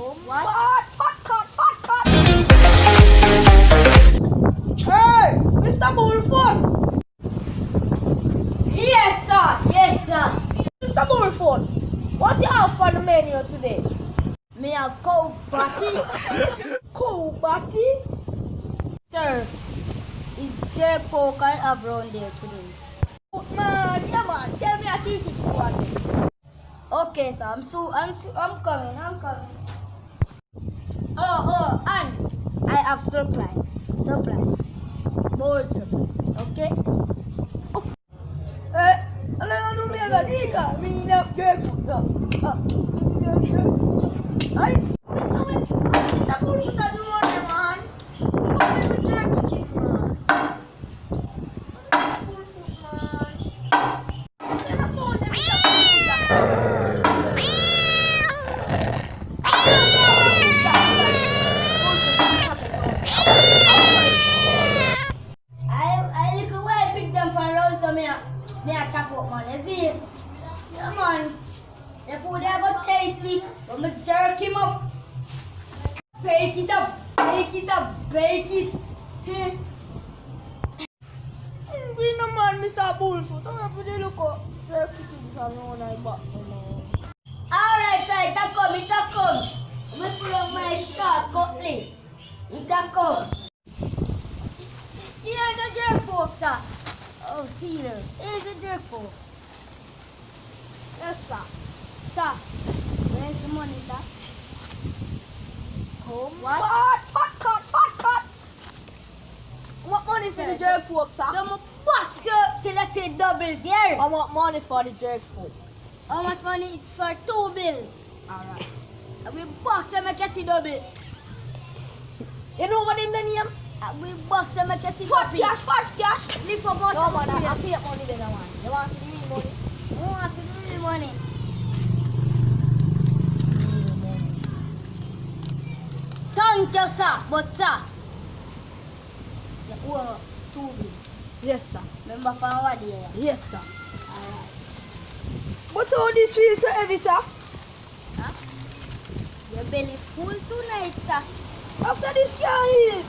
What? Cut, cut, cut, cut, cut. Hey, Mr. Bullfoot. Yes, sir. Yes, sir. Mr. Bullfoot, what do you have on the menu today? Me have cow patty. Cool batty? Sir, is jerk pork I have round there today? Good man, yeah man, tell me a 351. Okay, sir. I'm so I'm so, I'm coming. I'm coming. Oh, oh, and I have surprise. Surprise. More surprise. Okay? Eh, me a chop up man. You see? Yeah man. The food they got tasty, but me jerk him up. Bake it up, bake it up, bake it. Heh. Hindi naman, Mr. Bullfoot. Ang pwede ko. Jerk chicken sa mga na iba. Alright, sir, it a come, it a come. Me pull out my short cutlass. It a come. Here's a jerk Oh, there. Here's a jerk pork. Yes, sir. Sir, where's the money, sir? Come. What? Cut, cut, cut, cut, cut. What money for the jerk pork, sir? Don't box you till I say doubles here. I want money for the jerk pork. How much money? It's for two bills. Alright. And we box and make see double. You know what in the we box and make you see Fast cash, fast cash. Live for about No man, I, I two pay money then I want. You want to see the real money? Who wants to do the money? Thank you, sir. But, sir, you owe two bills. Yes, sir. Remember from what day? Yes, sir. Alright. But all this feels so heavy, sir. Sir? Your belly full tonight, sir. After this guy eat,